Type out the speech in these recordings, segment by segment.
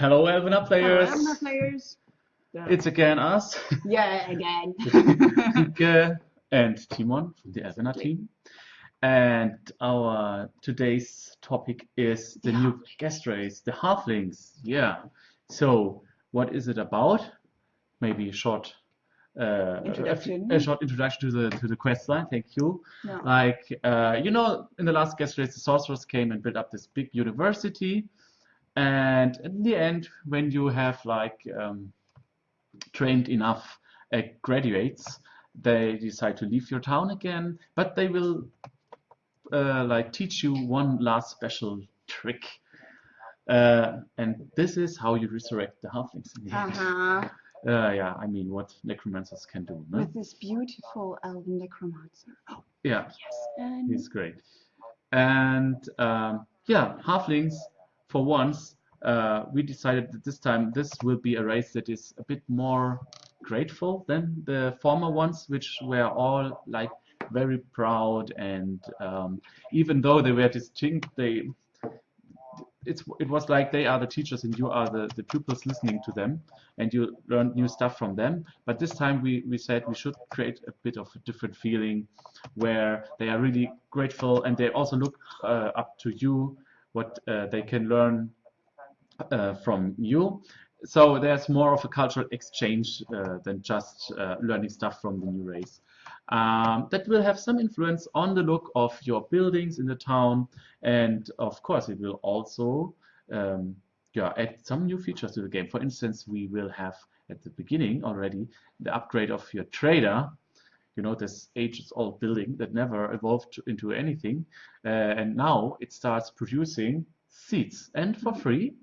Hello, Elvenar players. Hello, players. It's again us, yeah, again. Rike and Timon from the Elvenar team. And our today's topic is the new guest race, the Halflings. Yeah. So, what is it about? Maybe a short uh, Introduction. A, a short introduction to the to the quest line. Thank you. Yeah. Like uh, you know, in the last guest race, the sorcerers came and built up this big university, and in the end, when you have like um, trained enough uh, graduates, they decide to leave your town again, but they will uh, like teach you one last special trick. Uh, and this is how you resurrect the halflings in the. Uh-huh. Uh, yeah, I mean, what necromancers can do. No? With this beautiful elven necromancer. Oh, yeah, Yes. And he's great. And um, yeah, halflings, for once, uh, we decided that this time this will be a race that is a bit more grateful than the former ones, which were all like very proud and um, even though they were distinct, they it's it was like they are the teachers and you are the, the pupils listening to them and you learn new stuff from them. But this time we, we said we should create a bit of a different feeling where they are really grateful and they also look uh, up to you what uh, they can learn uh, from you so there's more of a cultural exchange uh, than just learning stuff from the new race um, that will have some influence on the look of your buildings in the town and of course it will also um, yeah, add some new features to the game. For instance, we will have at the beginning already the upgrade of your trader. You know, this ages-old building that never evolved into anything. Uh, and now it starts producing seeds and for free.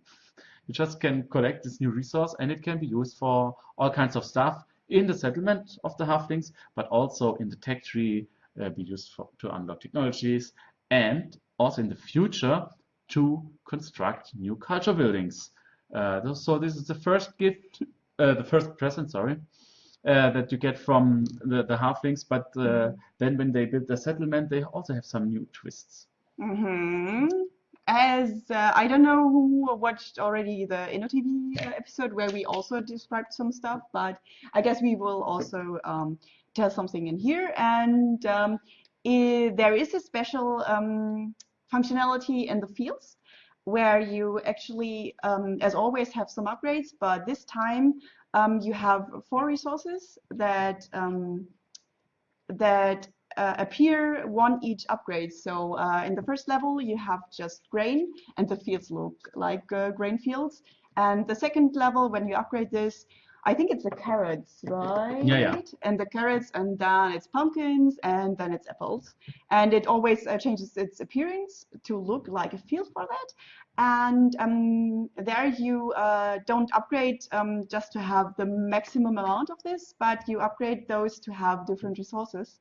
You just can collect this new resource and it can be used for all kinds of stuff in the settlement of the halflings, but also in the tech tree, uh, be used for, to unlock technologies, and also in the future to construct new culture buildings. Uh, so this is the first gift, uh, the first present, sorry, uh, that you get from the, the halflings, but uh, then when they build the settlement, they also have some new twists. hmm As uh, I don't know who watched already the InnoTV uh, episode where we also described some stuff, but I guess we will also um, tell something in here. And um, i there is a special um, functionality in the fields where you actually, um, as always, have some upgrades, but this time um, you have four resources that um, that uh, appear one each upgrade. So uh, in the first level, you have just grain, and the fields look like uh, grain fields. And the second level, when you upgrade this, I think it's the carrots, right? Yeah, yeah. And the carrots, and then it's pumpkins, and then it's apples. And it always uh, changes its appearance to look like a field for that. And um, there you uh, don't upgrade um, just to have the maximum amount of this, but you upgrade those to have different resources.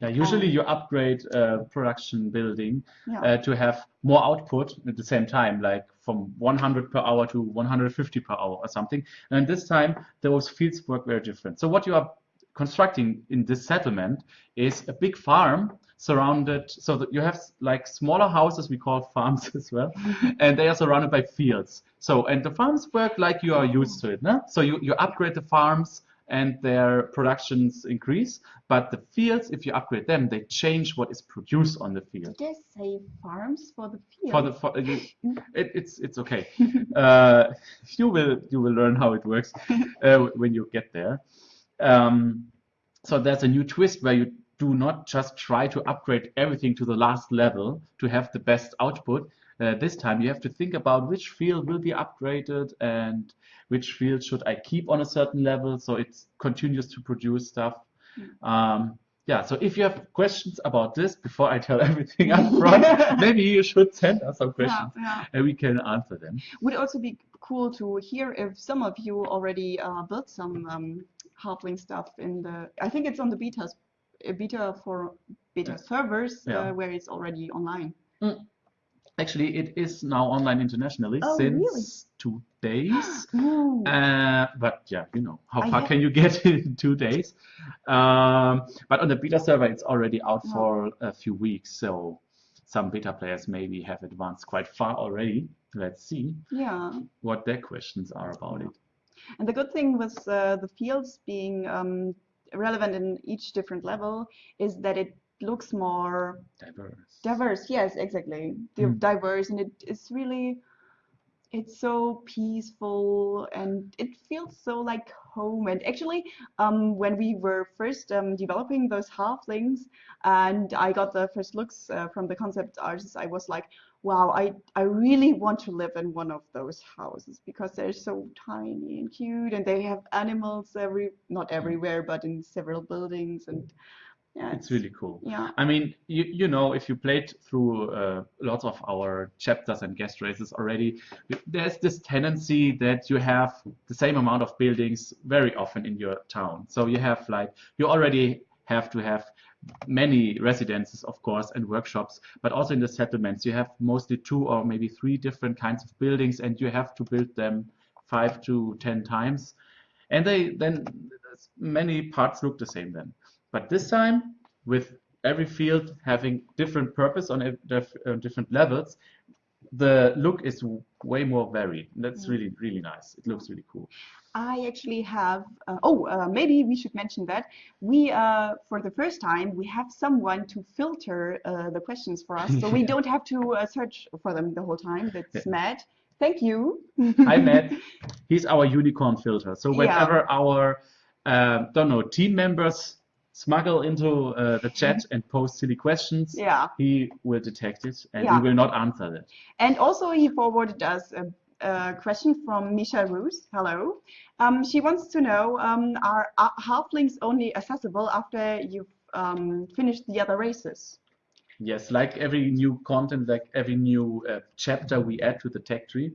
Yeah, usually you upgrade uh, production building Yeah. uh, to have more output at the same time, like from 100 per hour to 150 per hour or something. And this time, those fields work very different. So what you are constructing in this settlement is a big farm surrounded, so that you have like smaller houses, we call farms as well, and they are surrounded by fields. So, and the farms work like you are used to it. No? So you, you upgrade the farms and their productions increase, but the fields, if you upgrade them, they change what is produced on the field. Did they say farms for the field? For the for, you- it, it's it's okay. uh, you will you will learn how it works uh, when you get there. Um, so there's a new twist where you do not just try to upgrade everything to the last level to have the best output. Uh, this time you have to think about which field will be upgraded and which field should I keep on a certain level so it continues to produce stuff. Um, yeah, so if you have questions about this before I tell everything up front, maybe you should send us some questions yeah. and we can answer them. Would also be cool to hear if some of you already uh, built some um, halfling stuff in the. I think it's on the betas, uh, beta for beta Yeah. servers Yeah. uh, where it's already online. Actually, it is now online internationally Oh, since really? two days. Uh, but yeah, you know, how I far can you get in two days? Um, but on the beta server, it's already out Yeah. for a few weeks. So some beta players maybe have advanced quite far already. Let's see Yeah. what their questions are about it. And the good thing with uh, the fields being um, relevant in each different level is that it looks more Diverse. diverse. Yes, exactly. Mm. Diverse, and it is really, it's so peaceful and it feels so like home. And actually, um, when we were first um, developing those halflings, and I got the first looks uh, from the concept artists, I was like, wow, I, I really want to live in one of those houses because they're so tiny and cute, and they have animals every, not everywhere, but in several buildings, and yeah, It's really cool. yeah. I mean, you, you know, if you played through uh, lots of our chapters and guest races already, there's this tendency that you have the same amount of buildings very often in your town. So you have like, you already have to have many residences, of course, and workshops, but also in the settlements, you have mostly two or maybe three different kinds of buildings, and you have to build them five to ten times. And they then many parts look the same then. But this time, with every field having different purpose on uh, different levels, the look is way more varied. That's Mm. really, really nice. It looks really cool. I actually have, uh, oh, uh, maybe we should mention that we, uh, for the first time, we have someone to filter uh, the questions for us, so we don't have to uh, search for them the whole time. That's Yeah. Matt. Thank you. Hi, Matt. He's our unicorn filter. So Yeah. whenever our, uh, don't know, team members smuggle into uh, the chat and post silly questions, Yeah, he will detect it and Yeah. we will not answer that. and also he forwarded us a, a question from Misha Roos. Hello. Um, she wants to know, um, are, are halflings only accessible after you've um, finished the other races? Yes, like every new content, like every new uh, chapter we add to the tech tree,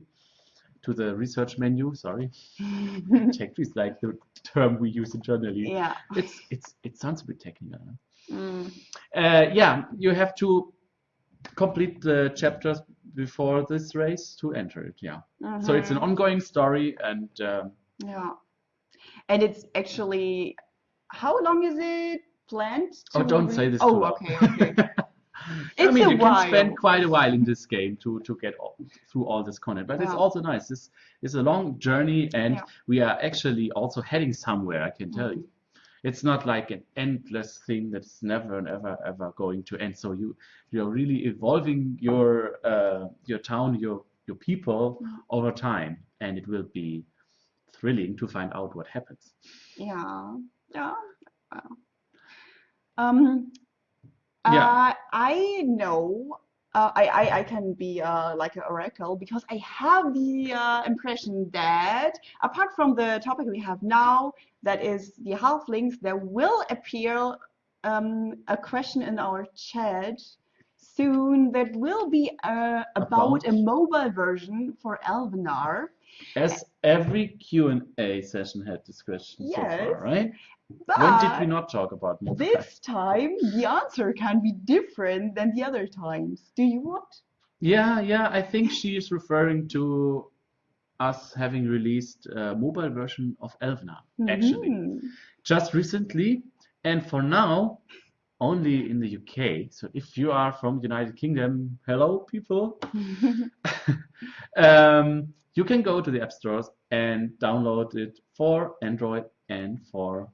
to the research menu, sorry. Tech tree is like the term we use internally. yeah. It's it's it sounds a bit technical. Mm. Uh, yeah, you have to complete the chapters before this race to enter it. Yeah. So it's an Mhm. ongoing story, and um, Yeah. And it's actually, how long is it planned oh, don't say this Oh, loud. okay, okay. I mean, you can spend quite a while in this game to to get all, through all this content, but it's also nice. This is a long journey, and Yeah. we are actually also heading somewhere. I can tell Mhm. you, it's not like an endless thing that's never and ever ever going to end. So you you're really evolving your uh, your town, your your people Mhm. over time, and it will be thrilling to find out what happens. Yeah. Yeah. Wow. Um, Yeah. uh, I know. Uh, I, I, I can be uh, like an oracle because I have the uh, impression that apart from the topic we have now, that is the halflings, there will appear um, a question in our chat soon that will be uh, about a mobile version for Elvenar. As every Q and A session had this question so far, right? But When did we not talk about mobile? this time the answer can be different than the other times. Do you want? Yeah, yeah, I think she is referring to us having released a mobile version of Elvenar, actually, Mhm. just recently, and for now, only in the UK. So if you are from the United Kingdom, hello people, um, you can go to the app stores and download it for Android and for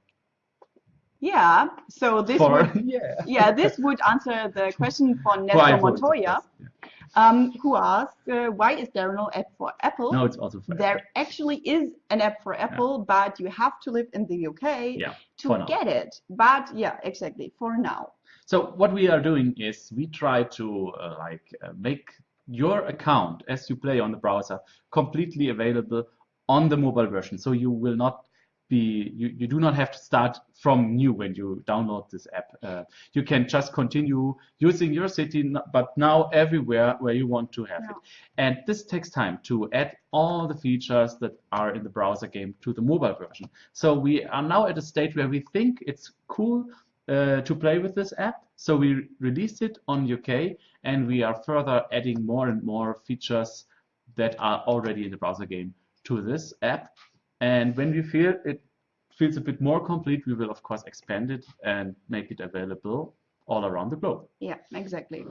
yeah. So this for would yeah yeah this would answer the question for Nestor Montoya. Yeah. um, who asked uh, why is there no app for Apple? No, it's also for There Apple. actually is an app for Apple, but you have to live in the UK Yeah, to get it. But yeah, exactly for now. So what we are doing is we try to uh, like uh, make your account as you play on the browser completely available on the mobile version. So you will not be you, you do not have to start from new when you download this app. Uh, you can just continue using your city, but now everywhere where you want to have it. And this takes time to add all the features that are in the browser game to the mobile version. So we are now at a state where we think it's cool uh, to play with this app. So we released it on UK and we are further adding more and more features that are already in the browser game to this app. And when we feel it feels a bit more complete, we will of course expand it and make it available all around the globe. Yeah, exactly.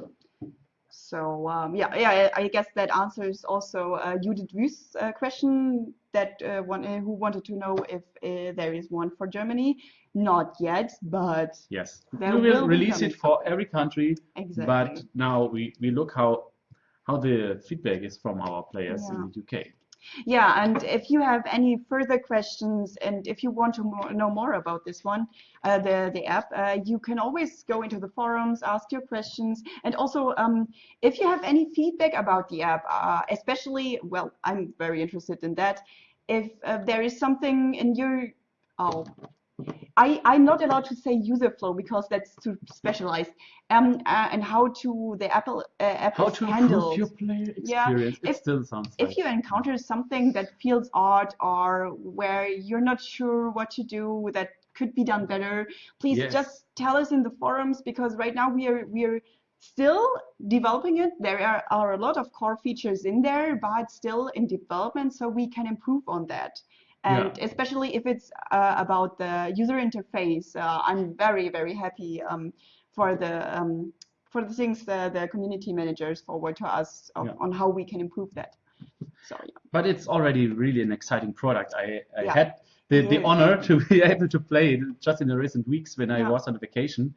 So um, yeah, yeah, I guess that answers also uh, Judith Wüst's uh, question that uh, one uh, who wanted to know if uh, there is one for Germany. Not yet, but Yes, we will will release it for every country, exactly. but now we, we look how how the feedback is from our players Yeah. in the UK. Yeah, and if you have any further questions and if you want to more, know more about this one, uh, the the app, uh, you can always go into the forums, ask your questions, and also um, if you have any feedback about the app, uh, especially, well, I'm very interested in that. If uh, there is something in your, oh, I, I'm not allowed to say user flow because that's too specialized. Um, uh, and how to the Apple uh, app How to improve your player Yeah, experience? It if- still sounds if like you encounter something that feels odd or where you're not sure what to do that could be done better, please Yes. just tell us in the forums because right now we are we are still developing it. There are, are a lot of core features in there, but still in development, so we can improve on that. And especially if it's uh, about the user interface, uh, I'm very very happy um, for the um, for the things the, the community managers forward to us of, Yeah. on how we can improve that. So yeah. but it's already really an exciting product. I, I Yeah. had the, the honor to be able to play it just in the recent weeks when I Yeah. was on vacation.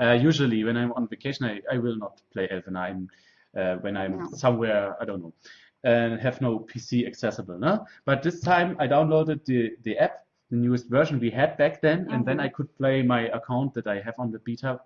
Uh, usually, when I'm on vacation, I, I will not play Elvenar uh, when I'm Yeah. somewhere, I don't know, and have no PC accessible. No? But this time I downloaded the, the app, the newest version we had back then, and then Mhm. I could play my account that I have on the beta.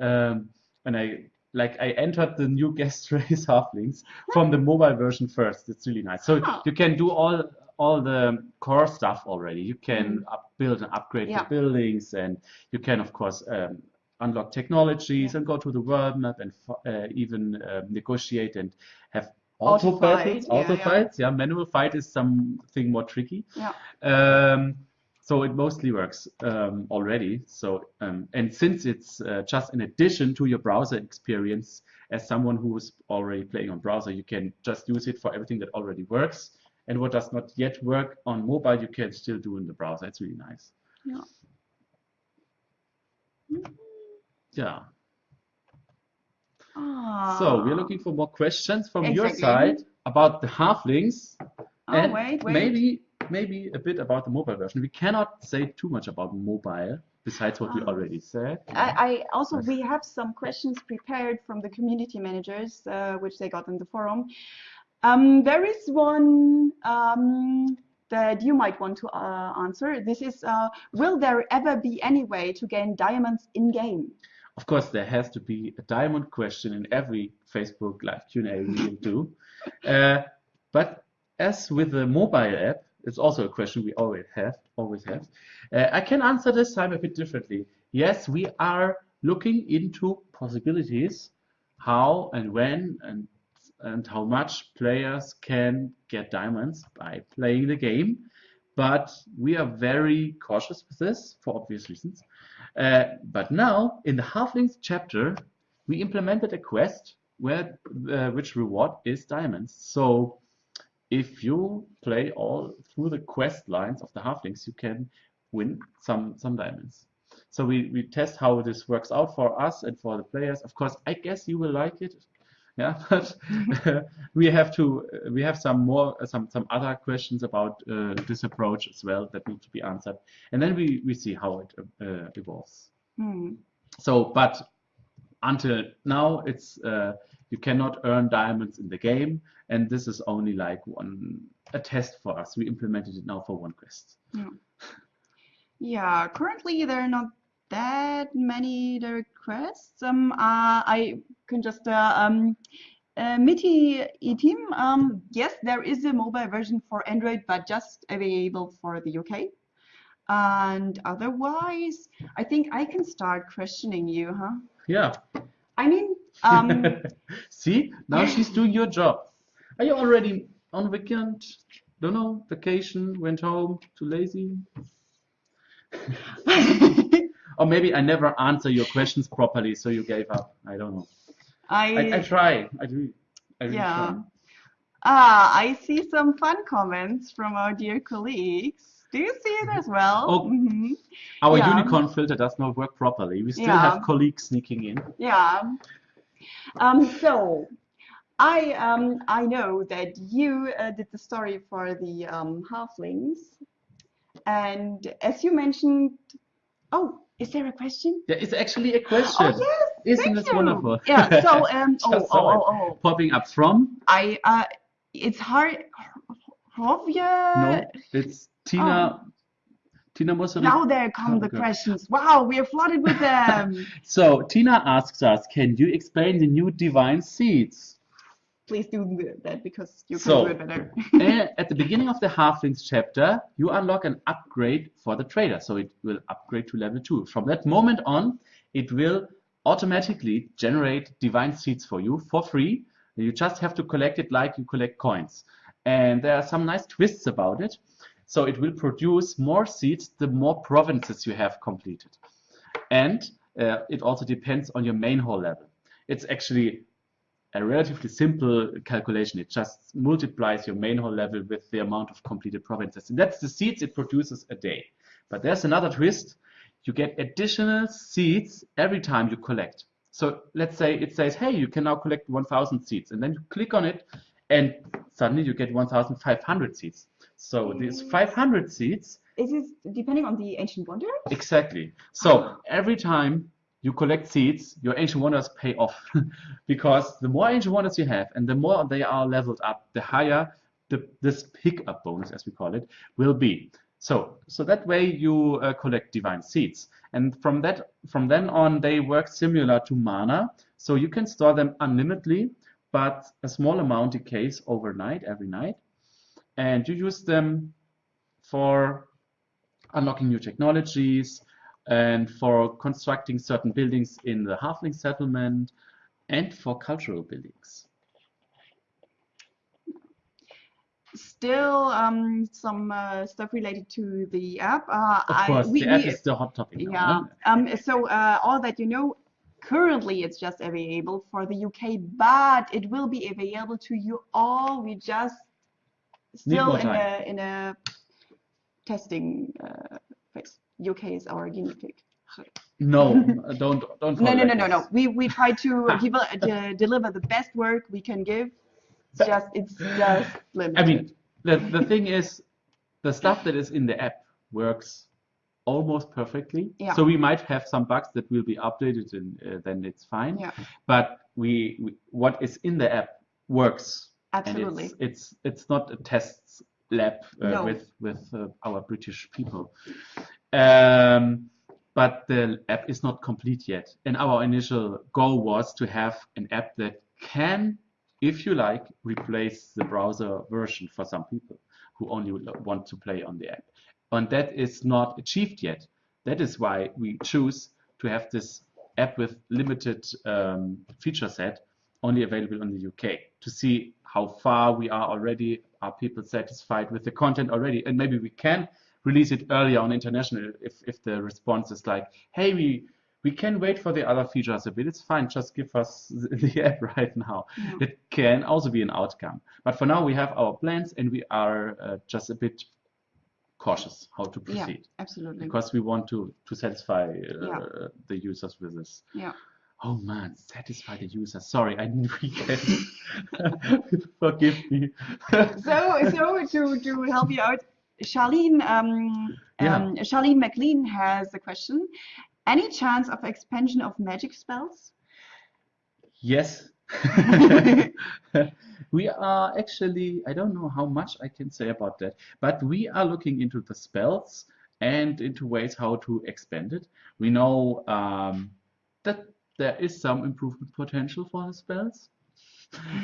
Um, and I like I entered the new guest race halflings from the mobile version first. It's really nice. So Oh. you can do all all the core stuff already. You can up, build and upgrade Mm. Yeah. the buildings, and you can of course um, unlock technologies and go to the world map and uh, even uh, negotiate and have auto, Auto fight, battles, yeah, auto yeah. fights. Yeah, manual fight is something more tricky. Yeah. Um, so it mostly works um, already. So um, and since it's uh, just in addition to your browser experience, as someone who is already playing on browser, you can just use it for everything that already works. And what does not yet work on mobile, you can still do in the browser. It's really nice. Yeah. Yeah. Ah. So we're looking for more questions from your side about the halflings Oh, and wait, wait. maybe maybe a bit about the mobile version. We cannot say too much about mobile besides what we Ah. already said. I, I also we have some questions prepared from the community managers, uh, which they got in the forum. Um, there is one um, that you might want to uh, answer. This is, uh, will there ever be any way to gain diamonds in game? Of course, there has to be a diamond question in every Facebook live Q&A we do. Uh, but as with the mobile app, it's also a question we always have. Always have. Uh, I can answer this time a bit differently. Yes, we are looking into possibilities, how and when and and how much players can get diamonds by playing the game. But we are very cautious with this for obvious reasons. Uh, but now, in the Halflings chapter, we implemented a quest where uh, which reward is diamonds. So if you play all through the quest lines of the Halflings, you can win some some diamonds. So we, we test how this works out for us and for the players. Of course, I guess you will like it. Yeah, but we have to we have some more some some other questions about uh, this approach as well that need to be answered, and then we we see how it uh, evolves. Hmm. So, but until now, it's uh, you cannot earn diamonds in the game, and this is only like one a test for us. We implemented it now for one quest. Yeah, currently there are not that many requests. Um, uh, I can just uh, um, uh, Mitty eTeam. Um, yes, there is a mobile version for Android, but just available for the UK. And otherwise, I think I can start questioning you, huh? Yeah. I mean, um, See, now she's doing your job. Are you already on weekend? Don't know, vacation, went home, too lazy? Or maybe I never answer your questions properly, so you gave up. I don't know. I, I I try. I do. I really Yeah. try. ah, I see some fun comments from our dear colleagues. Do you see it as well? Oh. Mhm. Our Yeah. unicorn filter does not work properly. We still Yeah. have colleagues sneaking in. Yeah. Um, so I um, I know that you uh, did the story for the um, halflings, and as you mentioned, oh, is there a question? There is actually a question. Oh yes, Isn't thank this you. wonderful? Yeah. So um, oh, oh, oh, oh, Popping up from? I uh, it's hard. Hovia. No, it's Tina. Tina Musseri. Now there come the Okay. questions. Wow, we are flooded with them. So Tina asks us, can you explain the new divine seeds? Please do that because you can So- do it better. At the beginning of the Halflings chapter, you unlock an upgrade for the trader. So it will upgrade to level 2. From that moment on, it will automatically generate divine seeds for you for free. You just have to collect it like you collect coins. And there are some nice twists about it. So it will produce more seeds the more provinces you have completed. And uh, it also depends on your main hall level. It's actually a relatively simple calculation. It just multiplies your main hall level with the amount of completed provinces. And that's the seeds it produces a day. But there's another twist. You get additional seeds every time you collect. So let's say it says, hey, you can now collect 1,000 seeds. And then you click on it and suddenly you get 1,500 seeds. So these 500 seeds Is this depending on the ancient wonder? Exactly. So every time you collect seeds, your ancient wonders pay off because the more ancient wonders you have and the more they are leveled up, the higher the, this pickup bonus, as we call it, will be. So, so that way you uh, collect divine seeds, and from that, from then on, they work similar to mana. So you can store them unlimitedly, but a small amount decays overnight, every night, and you use them for unlocking new technologies and for constructing certain buildings in the halfling settlement and for cultural buildings. Still, um, some uh, stuff related to the app. Uh, Of I- course, we- the app we- is the hot topic now. Yeah. no? Um, so uh, all that you know, currently it's just available for the UK, but it will be available to you all. We just still in time. a in a testing uh, phase. UK is our guinea pig. No, uh, don't don't. No, no, no, no, no. We we try to give de- deliver the best work we can give. It's just it's just limited. I mean, the the thing is, the stuff that is in the app works almost perfectly. Yeah. So we might have some bugs that will be updated, and uh, then it's fine. Yeah. But we, we what is in the app works. absolutely. It's, it's it's not a test lab uh, No. with with uh, our British people. Um, but the app is not complete yet. And our initial goal was to have an app that can, if you like, replace the browser version for some people who only want to play on the app. And that is not achieved yet. That is why we choose to have this app with limited um, feature set only available in the UK to see how far we are already. Are people satisfied with the content already? And maybe we can release it earlier on international if, if the response is like, hey, we we can wait for the other features a bit. It's fine. Just give us the app right now. Yeah. It can also be an outcome. But for now, we have our plans and we are uh, just a bit cautious how to Yeah. proceed Absolutely. because we want to to satisfy uh, Yeah. the users with this. Yeah. Oh man, satisfy the user. Sorry, I need weekend. Forgive me. so so to to help you out charlene um, Yeah. um charlene mclean has a question any chance of expansion of magic spells Yes. we are actually, I don't know how much I can say about that, but we are looking into the spells and into ways how to expand it. We know um, that there is some improvement potential for the spells.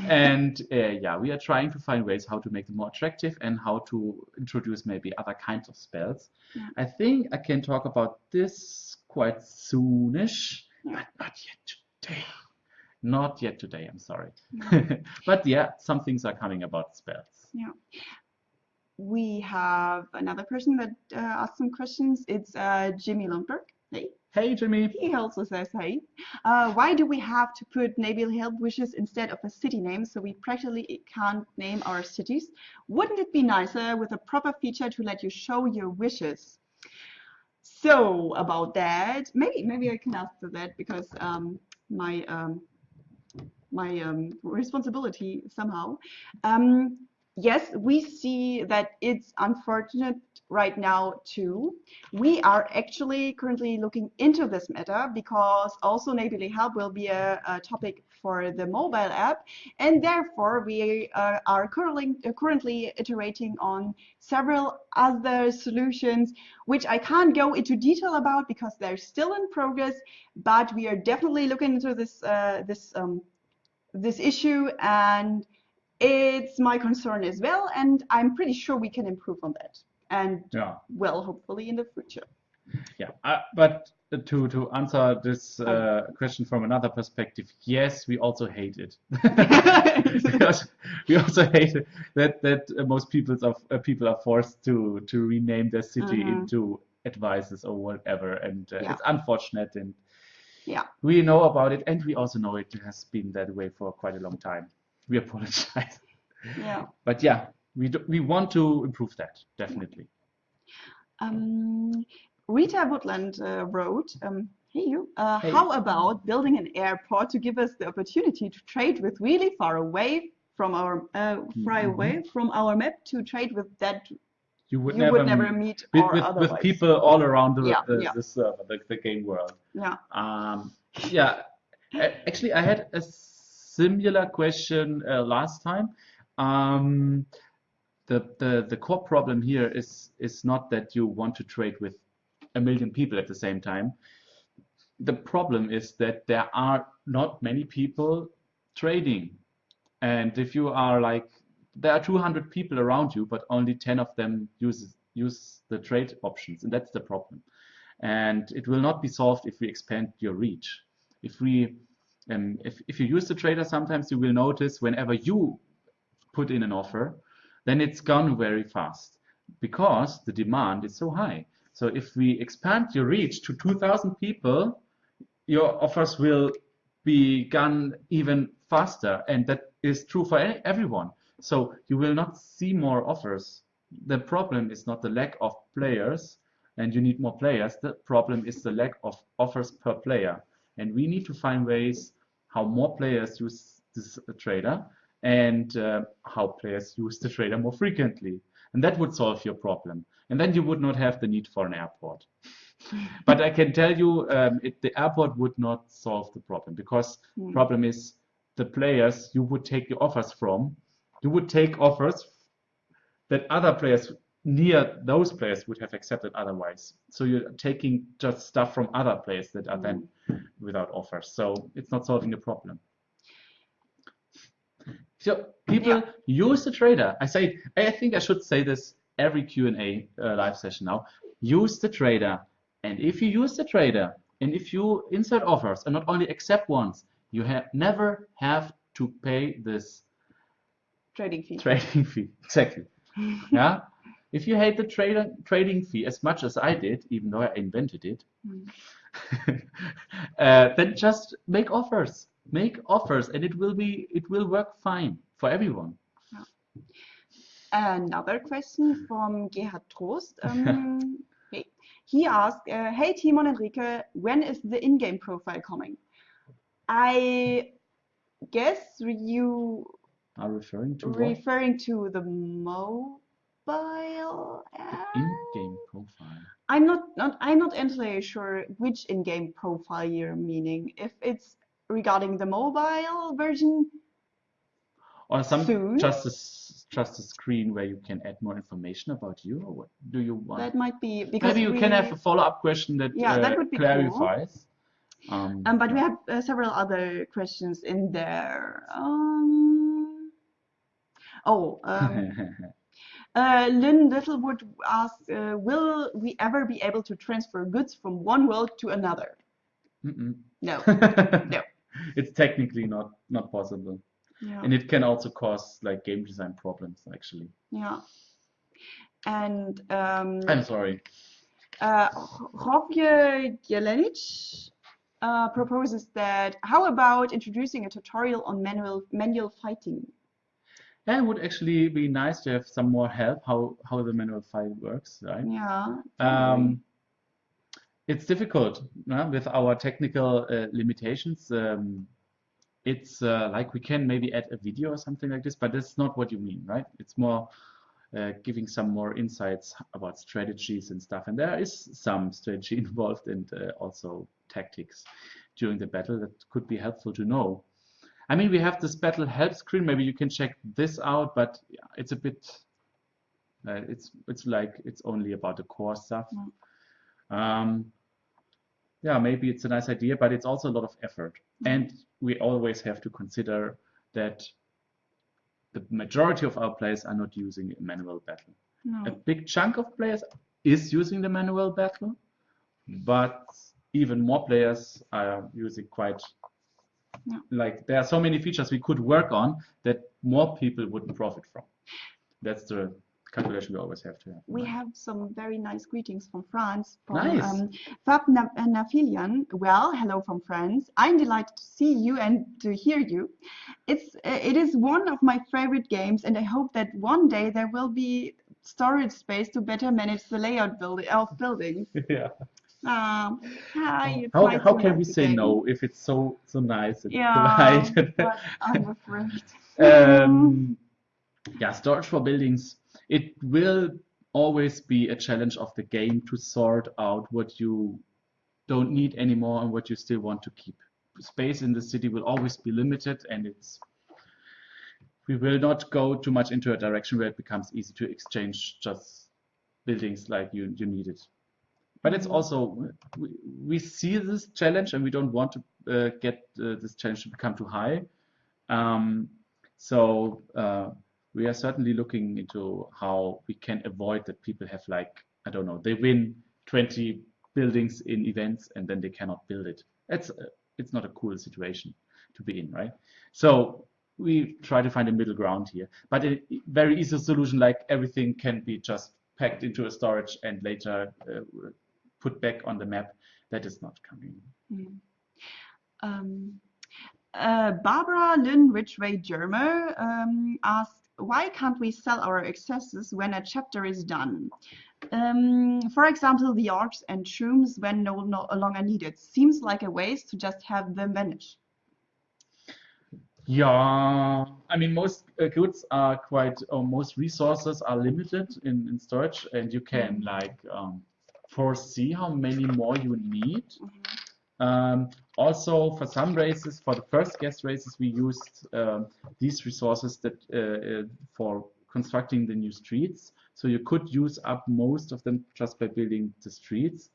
And uh, yeah, we are trying to find ways how to make them more attractive and how to introduce maybe other kinds of spells. Yeah. I think I can talk about this quite soonish, Yeah. but not yet today. Not yet today, I'm sorry. but yeah, some things are coming about spells. Yeah. We have another person that uh, asked some questions it's uh, jimmy lundberg hey Hey, Jimmy. he also says hey uh, why do we have to put neighborly help wishes instead of a city name so we practically can't name our cities wouldn't it be nicer with a proper feature to let you show your wishes so about that maybe maybe i can answer that because um, my um, my um, responsibility somehow. Um, yes, we see that it's unfortunate right now too. We are actually currently looking into this matter because also neighborly help will be a, a topic for the mobile app and therefore we uh, are currently, uh, currently iterating on several other solutions which I can't go into detail about because they're still in progress but we are definitely looking into this uh, this um, this issue and it's my concern as well and I'm pretty sure we can improve on that and Yeah. well hopefully in the future Yeah, uh, but to to answer this uh, question from another perspective, yes, we also hate it. Because we also hate it that that most people of uh, people are forced to to rename their city Mhm. into advices or whatever, and uh, Yeah. it's unfortunate. And Yeah. we know about it, and we also know it has been that way for quite a long time. We apologize, yeah but yeah, we do, we want to improve that definitely. um, Rita Woodland uh, wrote um, hey you uh, Hey. how about building an airport to give us the opportunity to trade with really far away from our uh, far Mhm. away from our map to trade with that You would you never would never meet- with, or with, with people all around the, Yeah, the, yeah. the server, the, the game world. yeah Um, yeah, actually, I had a similar question uh, last time. Um, the, the the core problem here is is not that you want to trade with a million people at the same time. The problem is that there are not many people trading, and if you are like there are 200 people around you, but only 10 of them use use the trade options, and that's the problem. And it will not be solved if we expand your reach. If we um, if, if you use the trader, sometimes you will notice whenever you put in an offer, then it's gone very fast because the demand is so high. So if we expand your reach to 2,000 people, your offers will be gone even faster, and that is true for everyone. So you will not see more offers. The problem is not the lack of players, and you need more players. The problem is the lack of offers per player, and we need to find ways how more players use this uh, trader and uh, how players use the trader more frequently. And that would solve your problem. And then you would not have the need for an airport. But I can tell you, um, it, the airport would not solve the problem because Hmm. problem is the players you would take the offers from. You would take offers that other players near those players would have accepted otherwise. So you're taking just stuff from other players that are then without offers. So it's not solving the problem. So people use the trader. I say I think I should say this every Q&A uh, live session now. Use the trader. And if you use the trader and if you insert offers and not only accept ones, you have never have to pay this trading fee trading fee. Exactly. Yeah. If you hate the trader trading fee as much as I did, even though I invented it, Hmm. uh, then just make offers. Make offers, and it will be it will work fine for everyone. Another question from Gerhard Trost. Um. He asked, uh, Hey Timon and Rike, when is the in-game profile coming? I guess you Are referring to what? referring to the mobile app? In-game profile. I'm not, not I'm not entirely sure which in-game profile you're meaning. If it's regarding the mobile version, Or some Soon? just a just a screen where you can add more information about you, or what do you want? that might be because Maybe you we, can have a follow-up question that, Yeah, that uh, would be cool. clarifies. Um, Um, but we have uh, several other questions in there. Um, oh, um, uh, Lynn Littlewood asks, uh, will we ever be able to transfer goods from one world to another? Mm-mm. No. No. It's technically not not possible, Yeah. and it can also cause like game design problems. Actually, Yeah. And um, I'm sorry. uh, Rovje Jelenic uh, proposes that how about introducing a tutorial on manual manual fighting? Yeah, it would actually be nice to have some more help how how the manual file works, right? Yeah. Um, it's difficult uh, with our technical uh, limitations. Um, it's uh, like we can maybe add a video or something like this, but that's not what you mean, right? It's more uh, giving some more insights about strategies and stuff. And there is some strategy involved and uh, also tactics during the battle that could be helpful to know. I mean, we have this battle help screen. Maybe you can check this out, but it's a bit, uh, it's it's like it's only about the core stuff. Um, yeah, maybe it's a nice idea, but it's also a lot of effort. And we always have to consider that the majority of our players are not using manual battle. No. A big chunk of players is using the manual battle, but even more players are using quite Yeah. like there are so many features we could work on that more people would profit from. That's the calculation we always have to have. We have some very nice greetings from France. From, Nice. Um, Fab Na- uh, Nafilian. Well, hello from France. I'm delighted to see you and to hear you. It's uh, it is one of my favorite games, and I hope that one day there will be storage space to better manage the layout build of buildings. yeah. Um, hi, How, how can we say no if it's so so nice and Yeah, polite? I'm afraid. um, yeah, storage for buildings. It will always be a challenge of the game to sort out what you don't need anymore and what you still want to keep. Space in the city will always be limited, and it's we will not go too much into a direction where it becomes easy to exchange just buildings like you you need it. But it's also we, we see this challenge and we don't want to uh, get uh, this challenge to become too high. Um, so uh, we are certainly looking into how we can avoid that people have like I don't know they win 20 buildings in events and then they cannot build it. It's uh, it's not a cool situation to be in, right? So we try to find a middle ground here, but a very easy solution like everything can be just packed into a storage and later uh, put back on the map. That is not coming. Mm. Um, uh, Barbara Lynn Ridgway Germer um, asked, why can't we sell our excesses when a chapter is done? Um, for example, the orcs and shrooms when no, no longer needed. Seems like a waste to just have them vanish. Yeah, I mean, most uh, goods are quite, or most resources are limited in, in storage, and you can like um, foresee how many more you need. Um, also, for some races, for the first guest races, we used um, these resources that uh, uh, for constructing the new streets. So you could use up most of them just by building the streets.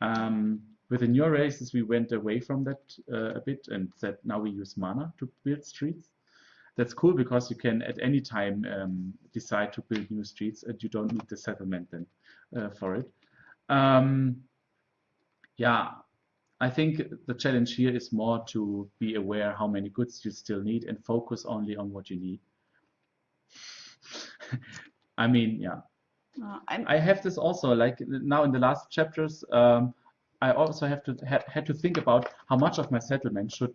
Um, with the newer races, we went away from that uh, a bit and said now we use mana to build streets. That's cool because you can at any time um, decide to build new streets and you don't need the settlement then uh, for it. Um, yeah, I think the challenge here is more to be aware how many goods you still need and focus only on what you need. I mean, yeah. Uh, I'm, have this also like now in the last chapters. Um, I also have to ha had to think about how much of my settlement should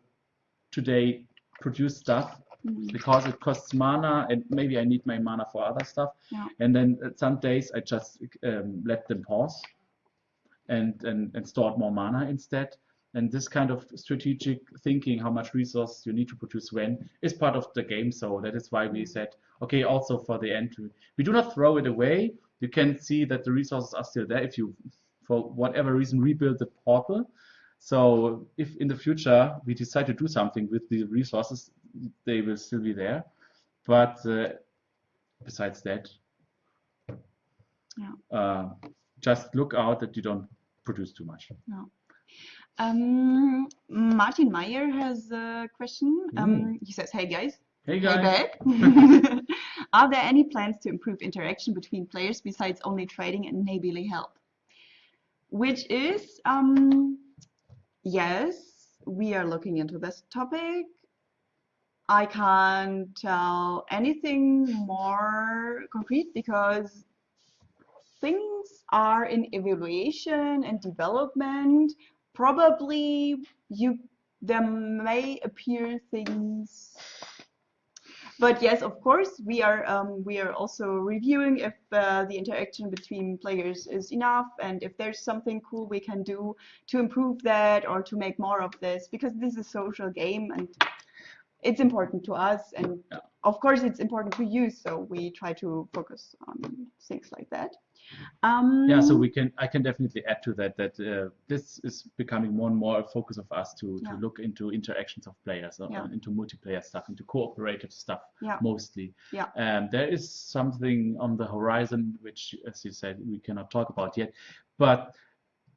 today produce stuff mm, because it costs mana and maybe I need my mana for other stuff. Yeah. And then some days I just um, let them pause and, and and stored more mana instead. And this kind of strategic thinking, how much resource you need to produce when, is part of the game. So that is why we said, okay, also for the end, we do not throw it away. You can see that the resources are still there if you, for whatever reason, rebuild the portal. So if in the future we decide to do something with the resources, they will still be there. But uh, besides that, Yeah. uh, just look out that you don't produce too much. no. Um, Martin Meyer has a question. Um, he says, "Hey guys, Hey Hey guys. back. Are there any plans to improve interaction between players besides only trading and neighborly help? Which is, um, yes, we are looking into this topic. I can't tell anything more concrete because things are in evaluation and development. Probably you there may appear things but yes, of course, we are um, we are also reviewing if uh, the interaction between players is enough and if there's something cool we can do to improve that or to make more of this because this is a social game and it's important to us, and Yeah. of course it's important to you. So we try to focus on things like that. Um, Yeah, so we can I can definitely add to that that uh, this is becoming more and more a focus of us to to Yeah. look into interactions of players, uh, Yeah. into multiplayer stuff, into cooperative stuff mostly. Yeah. Um, there is something on the horizon which, as you said, we cannot talk about yet, but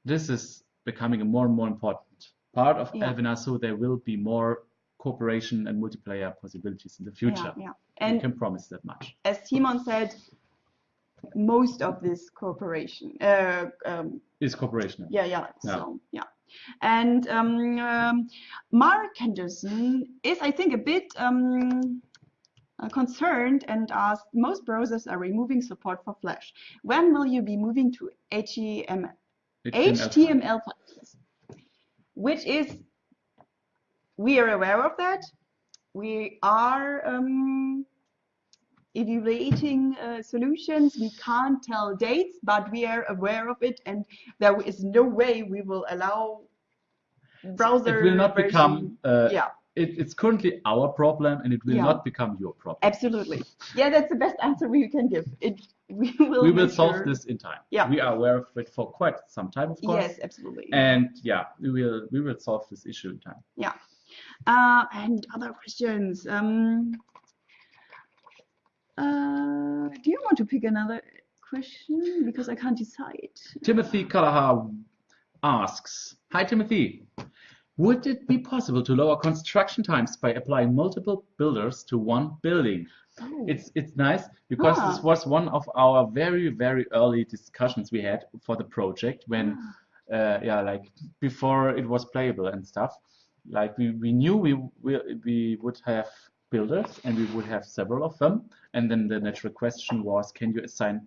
this is becoming a more and more important part of Yeah. Elvenar, so there will be more cooperation and multiplayer possibilities in the future. Yeah, yeah. we And can promise that much. as Timon said, most of this cooperation, uh, um, Is cooperation. yeah, yeah, Yeah. so yeah. And um, um, Mark Henderson is, I think, a bit um, uh, concerned and asked, most browsers are removing support for Flash. When will you be moving to HTML? HTML5, which is, we are aware of that. We are um, evaluating uh, solutions. We can't tell dates, but we are aware of it, and there is no way we will allow browser It will not version- become. Uh, yeah, it, it's currently our problem, and it will Yeah. not become your problem. absolutely. Yeah, that's the best answer we can give. It we will. we will solve sure- this in time. Yeah. We are aware of it for quite some time, of course. Yes, absolutely. And yeah, we will we will solve this issue in time. Yeah. Uh, and other questions. Um, uh, do you want to pick another question? Because I can't decide. Timothy Callahar asks, Hi Timothy, would it be possible to lower construction times by applying multiple builders to one building? Oh, It's it's nice because this Ah. was one of our very very early discussions we had for the project when Ah. uh, yeah like before it was playable and stuff. Like we, we knew we, we we would have builders and we would have several of them. And then the natural question was can you assign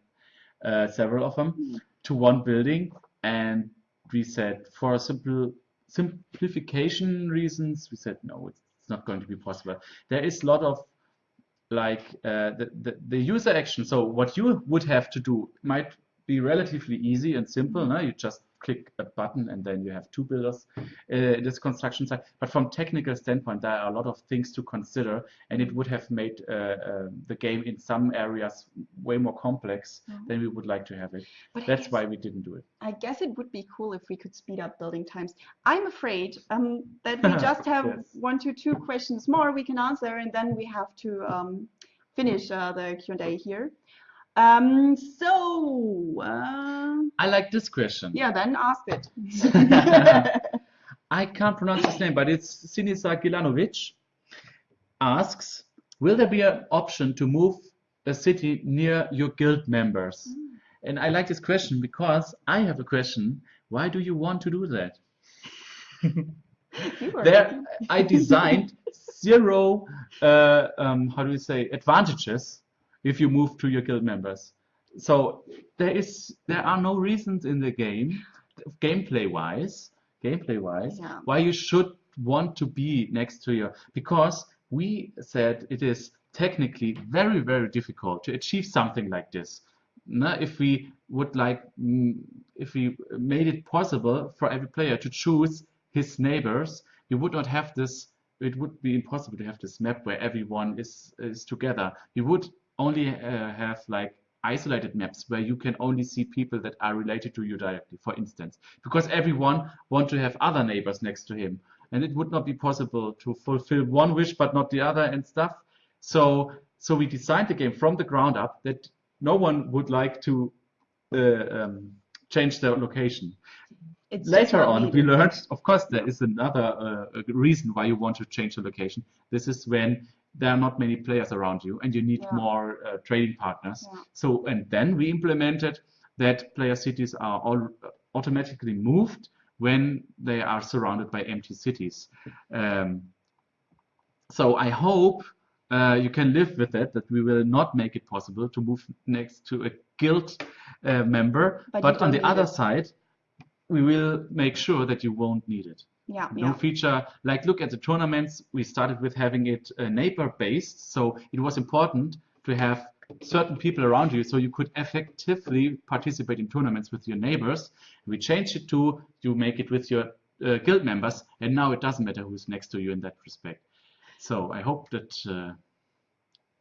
uh, several of them Hmm. to one building? And we said for simple simplification reasons we said no it's, it's not going to be possible. There is a lot of like uh, the, the the user action. So what you would have to do might be relatively easy and simple no? you just click a button and then you have two builders uh, this construction site but from technical standpoint there are a lot of things to consider and it would have made uh, uh, the game in some areas way more complex Mhm. than we would like to have it But that's guess- why we didn't do it I guess it would be cool if we could speed up building times. I'm afraid um, that we just have Yes. one to two questions more we can answer, and then we have to um, finish uh, the Q&A here. Um, so, uh, I like this question yeah, then ask it. I can't pronounce his name, but it's Sinisa Gilanovic asks, will there be an option to move a city near your guild members? And I like this question because I have a question. Why do you want to do that? There, I designed zero, uh, um, how do you say, advantages if you move to your guild members. So there is, there are no reasons in the game, gameplay wise, gameplay wise, Yeah. why you should want to be next to your, because we said it is technically very, very difficult to achieve something like this. No, if we would like, mm, if we made it possible for every player to choose his neighbors, you would not have this. It would be impossible to have this map where everyone is is together. You would only uh, have like isolated maps where you can only see people that are related to you directly, for instance, because everyone want to have other neighbors next to him, and it would not be possible to fulfill one wish but not the other and stuff. So so we designed the game from the ground up that no one would like to uh, um, change their location. It's Later on, we learned, of course, there is another uh, reason why you want to change the location. This is when there are not many players around you and you need Yeah. more uh, trading partners. Yeah. So, and then we implemented that player cities are all automatically moved when they are surrounded by empty cities. Um, so I hope uh, you can live with it that we will not make it possible to move next to a guild uh, member. But But, on the other it. side, we will make sure that you won't need it. Yeah, No yeah. feature like look at the tournaments. We started with having it uh, neighbor based, so it was important to have certain people around you so you could effectively participate in tournaments with your neighbors. We changed it to you make it with your uh, guild members, and now it doesn't matter who's next to you in that respect. So I hope that uh,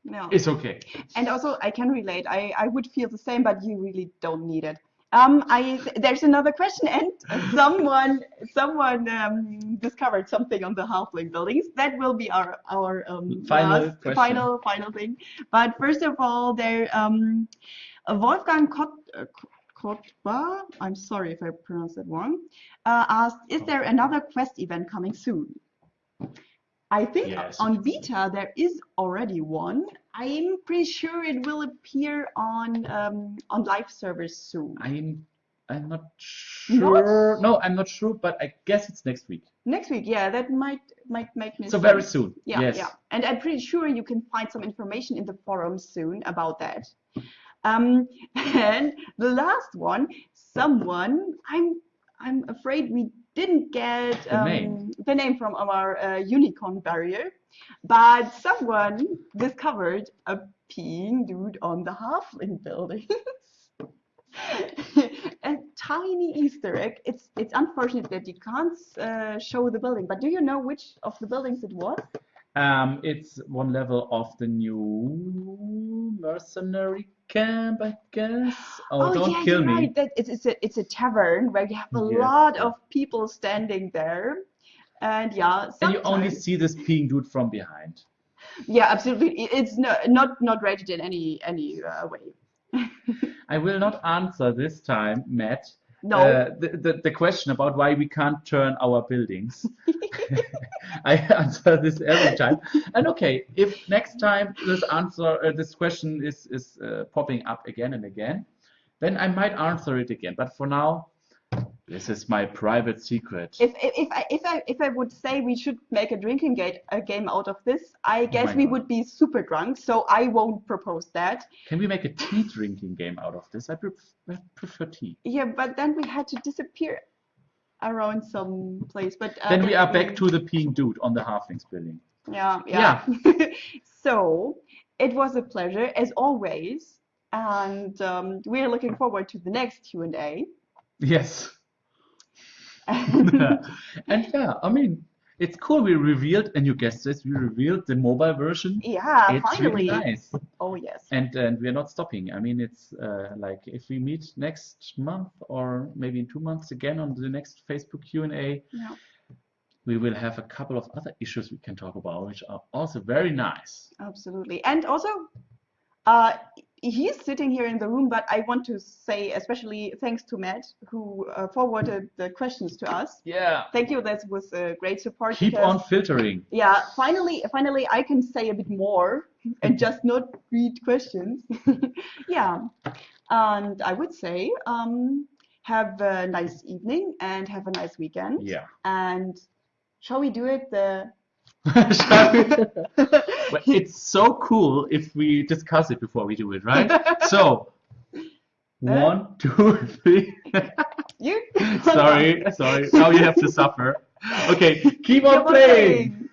No. it's okay. And also, I can relate. I, I would feel the same, but you really don't need it. Um, I there's another question, and someone someone um, discovered something on the halfling buildings. That will be our our um, Final last, question. final final thing. But first of all, there um, Wolfgang Kot, uh, Kotba, I'm sorry if I pronounced that wrong, uh, asked, "Is there another quest event coming soon?" I think Yes. on beta there is already one. I'm pretty sure it will appear on um, on live servers soon. I'm I'm not Not? sure. No, I'm not sure, but I guess it's next week. Next week, yeah, that might might make me So very soon. Yeah, yes. yeah. And I'm pretty sure you can find some information in the forums soon about that. Um, and the last one, someone, I'm I'm afraid we didn't get The um, name. the name from our uh, unicorn barrier, but someone discovered a peeing dude on the halfling building. a tiny Easter egg. It's it's unfortunate that you can't uh, show the building, but do you know which of the buildings it was? Um, it's one level of the new mercenary camp, I guess. Oh, don't yeah, kill me. right. That it's, it's a it's a tavern where you have a Yes. lot of people standing there, and yeah, And you only see this peeing dude from behind. yeah, absolutely. It's no, not not rated in any any uh, way. I will not answer this time, Matt, No, uh, the, the, the question about why we can't turn our buildings. I answer this every time. And okay, if next time this answer, uh, this question is, is uh, popping up again and again, then I might answer it again. But for now, this is my private secret. if if if I if I if I would say we should make a drinking game a game out of this, I guess Oh we God. would be super drunk. So I won't propose that. Can we make a tea drinking game out of this? I pref- I prefer tea. Yeah, but then we had to disappear around some place. But uh, Then we are back to the peeing dude on the halflings building. Yeah, yeah. so it was a pleasure as always, and um, we are looking forward to the next Q and A. Yes. and yeah, I mean, it's cool. We revealed, and you guessed this, we revealed the mobile version. yeah, it's finally. really nice. Oh yes. And and we're not stopping. I mean, it's uh, like if we meet next month or maybe in two months again on the next Facebook Q&A, Yeah. we will have a couple of other issues we can talk about, which are also very nice. Absolutely. And also, uh, he's sitting here in the room, but I want to say especially thanks to Matt who uh, forwarded the questions to us. Yeah. Thank you. That was a great support. Keep because- on filtering. Yeah, finally, finally, I can say a bit more and just not read questions. yeah, and I would say, um, have a nice evening and have a nice weekend. Yeah. And shall we do it? The Shall we? Well, it's so cool if we discuss it before we do it, right? So, one, two, three. you? sorry, sorry. Now you have to suffer. Okay, keep on Keep on playing. playing.